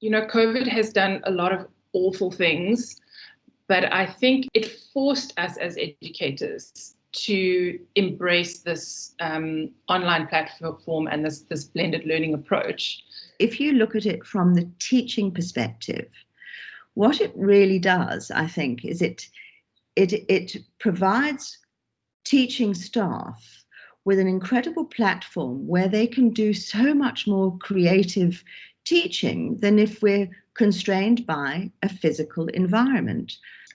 You know, COVID has done a lot of awful things, but I think it forced us as educators to embrace this um, online platform and this, this blended learning approach. If you look at it from the teaching perspective, what it really does, I think, is it it it provides teaching staff with an incredible platform where they can do so much more creative teaching than if we're constrained by a physical environment.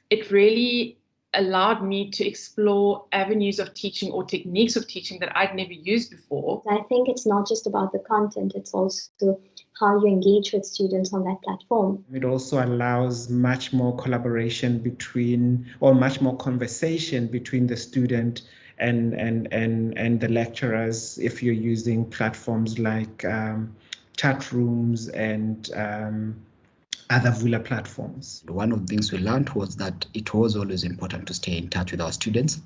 It really allowed me to explore avenues of teaching or techniques of teaching that I'd never used before. I think it's not just about the content, it's also how you engage with students on that platform. It also allows much more collaboration between, or much more conversation between the student and and and and the lecturers if you're using platforms like um, chat rooms and um, other Vula platforms. One of the things we learned was that it was always important to stay in touch with our students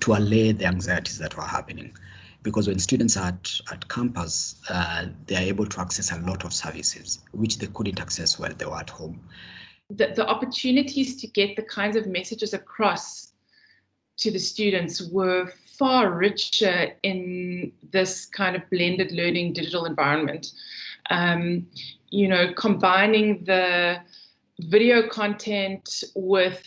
to allay the anxieties that were happening. Because when students are at, at campus, uh, they are able to access a lot of services, which they couldn't access while they were at home. The, the opportunities to get the kinds of messages across to the students were far richer in this kind of blended learning digital environment. Um, you know, combining the video content with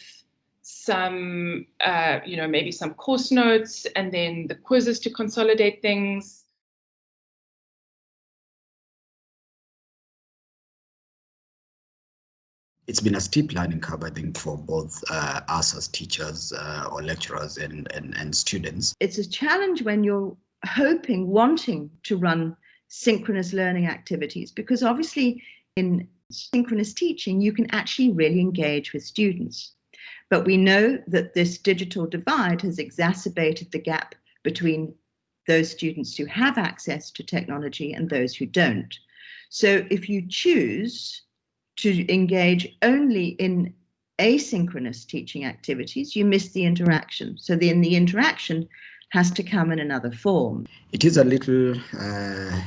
some, uh, you know, maybe some course notes and then the quizzes to consolidate things. It's been a steep learning curve, I think, for both uh, us as teachers uh, or lecturers and, and, and students. It's a challenge when you're hoping, wanting to run synchronous learning activities because obviously in synchronous teaching you can actually really engage with students but we know that this digital divide has exacerbated the gap between those students who have access to technology and those who don't so if you choose to engage only in asynchronous teaching activities you miss the interaction so then the interaction has to come in another form. It is a little uh,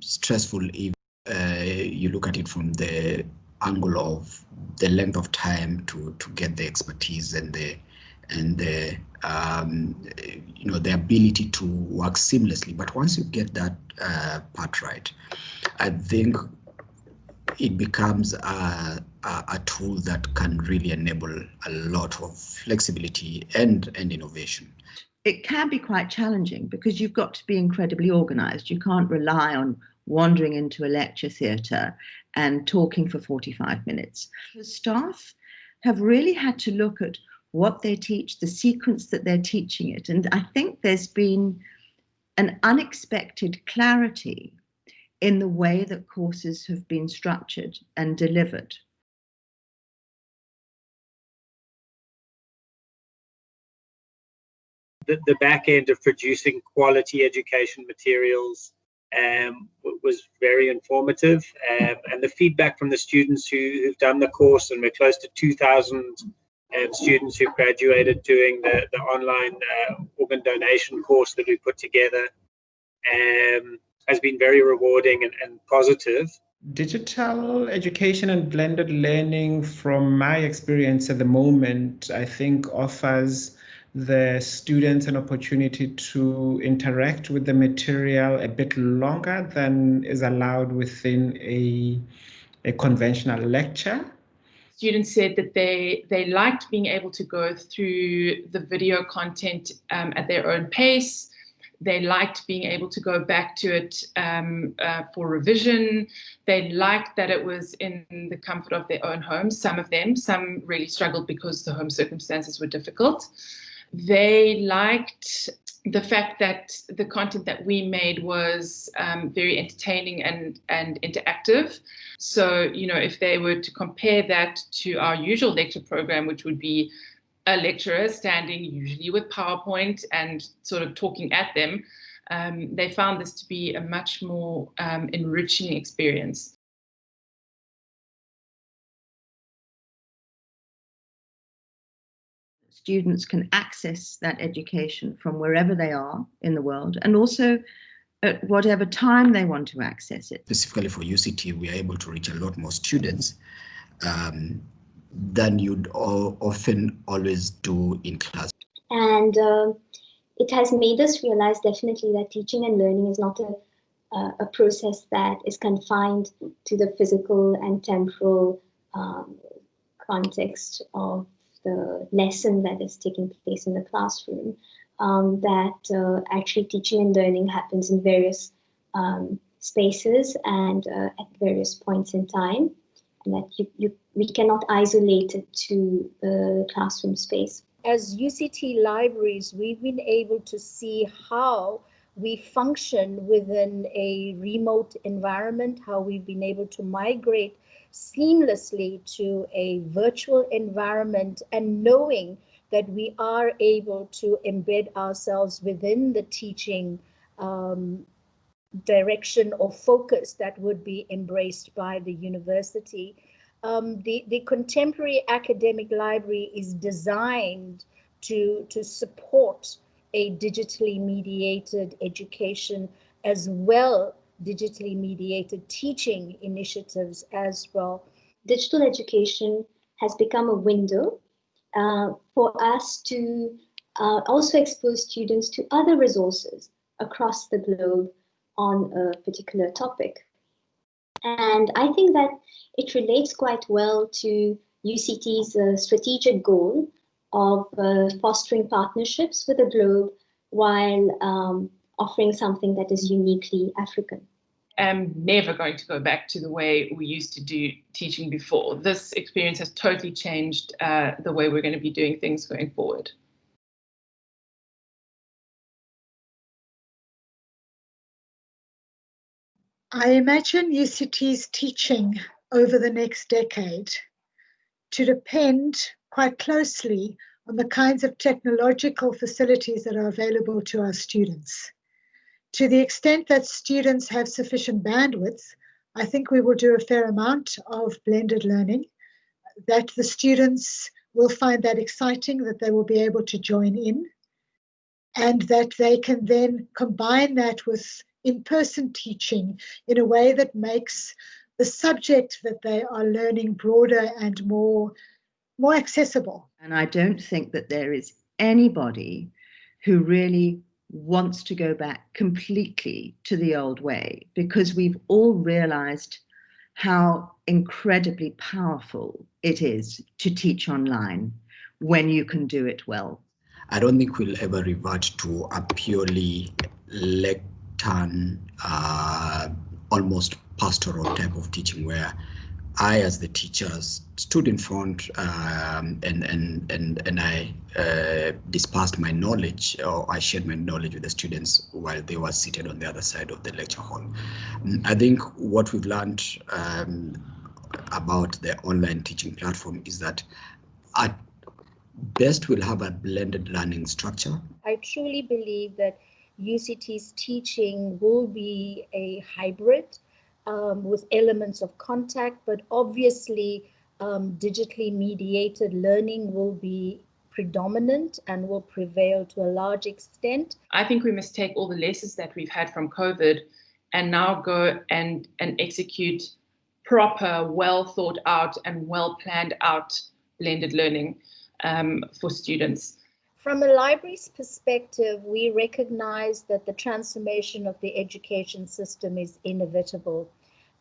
stressful if uh, you look at it from the angle of the length of time to to get the expertise and the and the um, you know the ability to work seamlessly. But once you get that uh, part right, I think it becomes a, a, a, tool that can really enable a lot of flexibility and and innovation it can be quite challenging because you've got to be incredibly organized. You can't rely on wandering into a lecture theatre and talking for 45 minutes. The staff have really had to look at what they teach, the sequence that they're teaching it. And I think there's been an unexpected clarity in the way that courses have been structured and delivered. the, the back end of producing quality education materials um, was very informative. Um, and the feedback from the students who, have done the course, and we're close to 2,000 um, students who graduated doing the, the online uh, organ donation course that we put together, um, has been very rewarding and, and positive. Digital education and blended learning, from my experience at the moment, I think offers the students an opportunity to interact with the material a bit longer than is allowed within a, a conventional lecture. Students said that they, they liked being able to go through the video content um, at their own pace. They liked being able to go back to it um, uh, for revision. They liked that it was in the comfort of their own homes, some of them. Some really struggled because the home circumstances were difficult they liked the fact that the content that we made was um, very entertaining and, and interactive. So, you know, if they were to compare that to our usual lecture program, which would be a lecturer standing usually with PowerPoint and sort of talking at them, um, they found this to be a much more um, enriching experience. students can access that education from wherever they are in the world and also at whatever time they want to access it. Specifically for UCT, we are able to reach a lot more students um, than you'd often always do in class. And uh, it has made us realize definitely that teaching and learning is not a, uh, a process that is confined to the physical and temporal um, context of the lesson that is taking place in the classroom. Um, that uh, actually teaching and learning happens in various um, spaces and uh, at various points in time, that you, you, we cannot isolate it to the classroom space. As UCT libraries, we've been able to see how we function within a remote environment, how we've been able to migrate seamlessly to a virtual environment and knowing that we are able to embed ourselves within the teaching um, direction or focus that would be embraced by the university. Um, the, the contemporary academic library is designed to, to support a digitally mediated education as well digitally mediated teaching initiatives as well. Digital education has become a window uh, for us to uh, also expose students to other resources across the globe on a particular topic. And I think that it relates quite well to UCT's uh, strategic goal of uh, fostering partnerships with the globe while um, offering something that is uniquely African I'm never going to go back to the way we used to do teaching before. This experience has totally changed uh, the way we're going to be doing things going forward. I imagine UCT's teaching over the next decade to depend quite closely on the kinds of technological facilities that are available to our students. To the extent that students have sufficient bandwidth, I think we will do a fair amount of blended learning, that the students will find that exciting, that they will be able to join in, and that they can then combine that with in-person teaching in a way that makes the subject that they are learning broader and more, more accessible. And I don't think that there is anybody who really wants to go back completely to the old way because we've all realized how incredibly powerful it is to teach online when you can do it well. I don't think we'll ever revert to a purely uh, almost pastoral type of teaching where I, as the teacher, stood in front um, and and and and I uh, dispersed my knowledge, or I shared my knowledge with the students while they were seated on the other side of the lecture hall. I think what we've learned um, about the online teaching platform is that at best we'll have a blended learning structure. I truly believe that UCT's teaching will be a hybrid um, with elements of contact, but obviously um, digitally mediated learning will be predominant and will prevail to a large extent. I think we must take all the lessons that we've had from COVID and now go and, and execute proper, well thought out and well planned out blended learning um, for students. From a library's perspective, we recognize that the transformation of the education system is inevitable.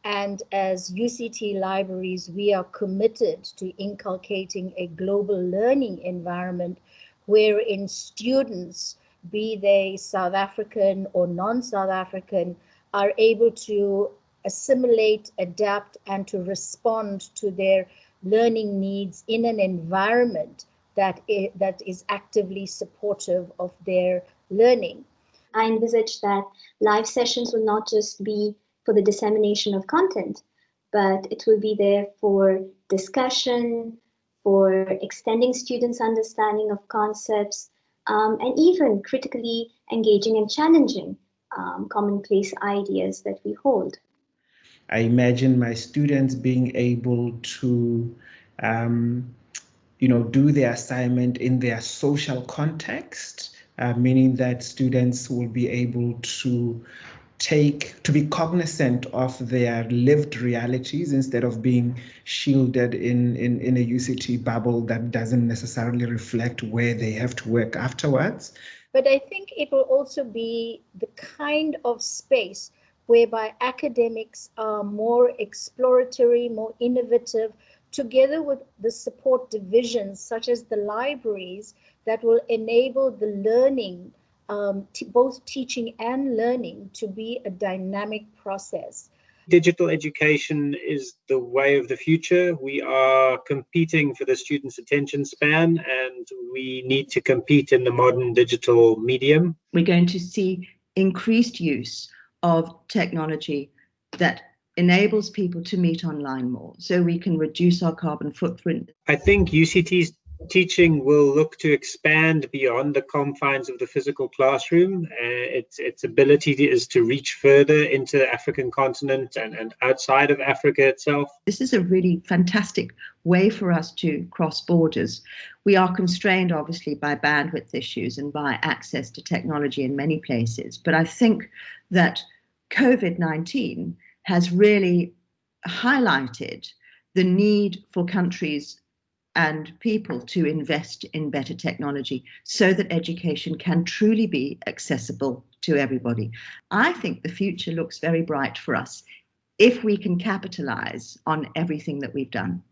And as UCT libraries, we are committed to inculcating a global learning environment wherein students, be they South African or non-South African, are able to assimilate, adapt, and to respond to their learning needs in an environment that is, that is actively supportive of their learning. I envisage that live sessions will not just be for the dissemination of content, but it will be there for discussion, for extending students' understanding of concepts, um, and even critically engaging and challenging um, commonplace ideas that we hold. I imagine my students being able to um, you know, do their assignment in their social context, uh, meaning that students will be able to take to be cognizant of their lived realities instead of being shielded in, in, in a UCT bubble that doesn't necessarily reflect where they have to work afterwards. But I think it will also be the kind of space whereby academics are more exploratory, more innovative, together with the support divisions such as the libraries that will enable the learning um, both teaching and learning to be a dynamic process. Digital education is the way of the future. We are competing for the student's attention span and we need to compete in the modern digital medium. We're going to see increased use of technology that enables people to meet online more so we can reduce our carbon footprint. I think UCT's teaching will look to expand beyond the confines of the physical classroom. Uh, its, its ability is to reach further into the African continent and, and outside of Africa itself. This is a really fantastic way for us to cross borders. We are constrained, obviously, by bandwidth issues and by access to technology in many places. But I think that COVID 19 has really highlighted the need for countries and people to invest in better technology so that education can truly be accessible to everybody. I think the future looks very bright for us if we can capitalize on everything that we've done.